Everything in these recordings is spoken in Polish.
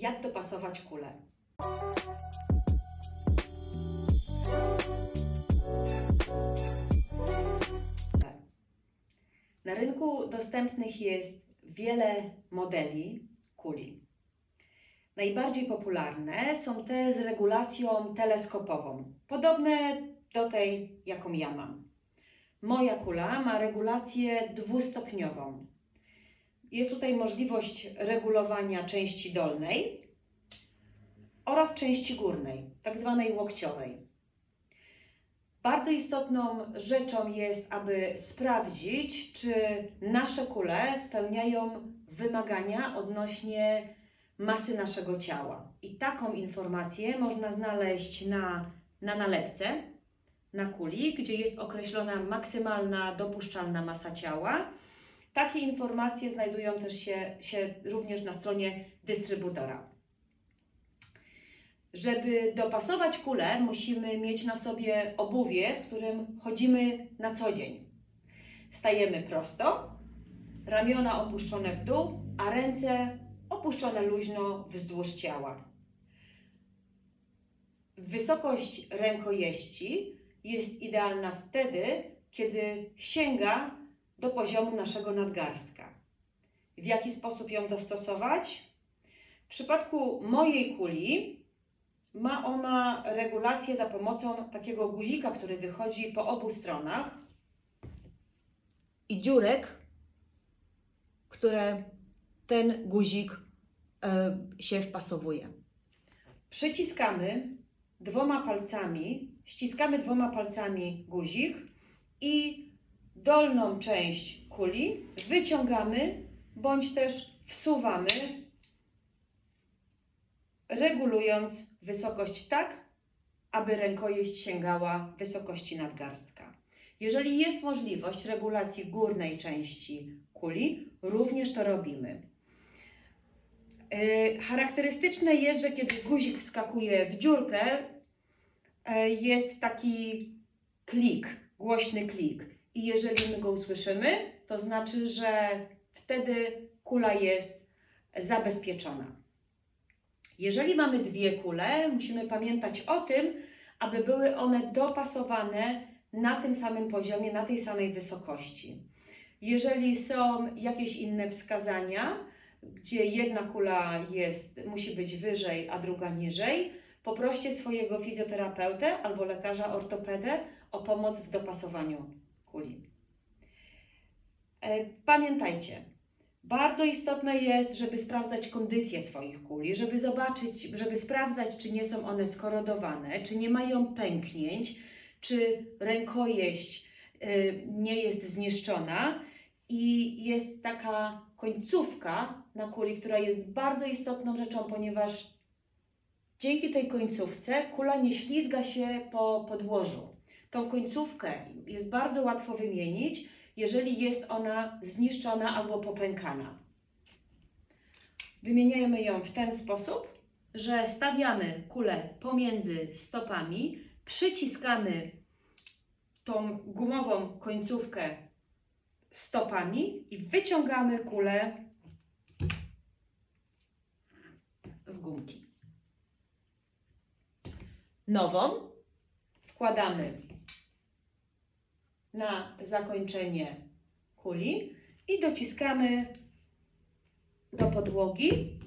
jak dopasować kulę. Na rynku dostępnych jest wiele modeli kuli. Najbardziej popularne są te z regulacją teleskopową, podobne do tej, jaką ja mam. Moja kula ma regulację dwustopniową. Jest tutaj możliwość regulowania części dolnej oraz części górnej, tak zwanej łokciowej. Bardzo istotną rzeczą jest, aby sprawdzić, czy nasze kule spełniają wymagania odnośnie masy naszego ciała. I taką informację można znaleźć na, na nalepce, na kuli, gdzie jest określona maksymalna dopuszczalna masa ciała. Takie informacje znajdują też się, się również na stronie dystrybutora. Żeby dopasować kulę, musimy mieć na sobie obuwie, w którym chodzimy na co dzień. Stajemy prosto, ramiona opuszczone w dół, a ręce opuszczone luźno wzdłuż ciała. Wysokość rękojeści jest idealna wtedy, kiedy sięga do poziomu naszego nadgarstka. W jaki sposób ją dostosować? W przypadku mojej kuli ma ona regulację za pomocą takiego guzika, który wychodzi po obu stronach i dziurek, które ten guzik e, się wpasowuje. Przyciskamy dwoma palcami, ściskamy dwoma palcami guzik i dolną część kuli wyciągamy bądź też wsuwamy, regulując wysokość tak, aby rękojeść sięgała wysokości nadgarstka. Jeżeli jest możliwość regulacji górnej części kuli, również to robimy. E, charakterystyczne jest, że kiedy guzik wskakuje w dziurkę, e, jest taki klik, głośny klik. I jeżeli my go usłyszymy, to znaczy, że wtedy kula jest zabezpieczona. Jeżeli mamy dwie kule, musimy pamiętać o tym, aby były one dopasowane na tym samym poziomie, na tej samej wysokości. Jeżeli są jakieś inne wskazania, gdzie jedna kula jest, musi być wyżej, a druga niżej, poproście swojego fizjoterapeutę albo lekarza ortopedę o pomoc w dopasowaniu E, pamiętajcie, bardzo istotne jest, żeby sprawdzać kondycję swoich kuli, żeby zobaczyć, żeby sprawdzać, czy nie są one skorodowane, czy nie mają pęknięć, czy rękojeść e, nie jest zniszczona i jest taka końcówka na kuli, która jest bardzo istotną rzeczą, ponieważ dzięki tej końcówce kula nie ślizga się po podłożu. Tą końcówkę jest bardzo łatwo wymienić, jeżeli jest ona zniszczona albo popękana. Wymieniamy ją w ten sposób, że stawiamy kulę pomiędzy stopami, przyciskamy tą gumową końcówkę stopami i wyciągamy kulę z gumki. Nową wkładamy na zakończenie kuli i dociskamy do podłogi.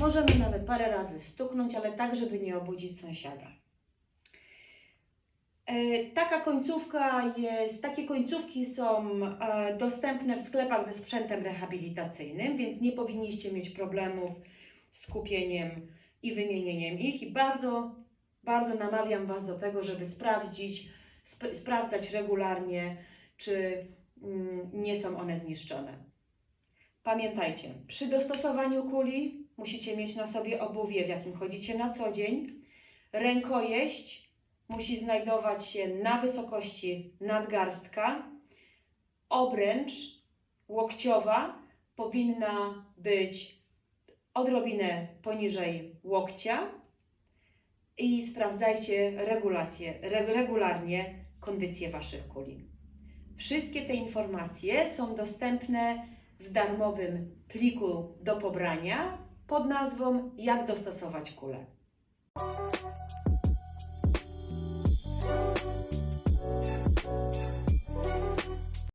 Możemy nawet parę razy stuknąć, ale tak, żeby nie obudzić sąsiada. E, taka końcówka jest, takie końcówki są e, dostępne w sklepach ze sprzętem rehabilitacyjnym, więc nie powinniście mieć problemów z kupieniem i wymienieniem ich i bardzo, bardzo namawiam Was do tego, żeby sprawdzić, sp sprawdzać regularnie, czy mm, nie są one zniszczone. Pamiętajcie, przy dostosowaniu kuli musicie mieć na sobie obuwie, w jakim chodzicie na co dzień, rękojeść, musi znajdować się na wysokości nadgarstka. Obręcz łokciowa powinna być odrobinę poniżej łokcia i sprawdzajcie regulację, regularnie kondycję Waszych kuli. Wszystkie te informacje są dostępne w darmowym pliku do pobrania pod nazwą Jak dostosować kulę.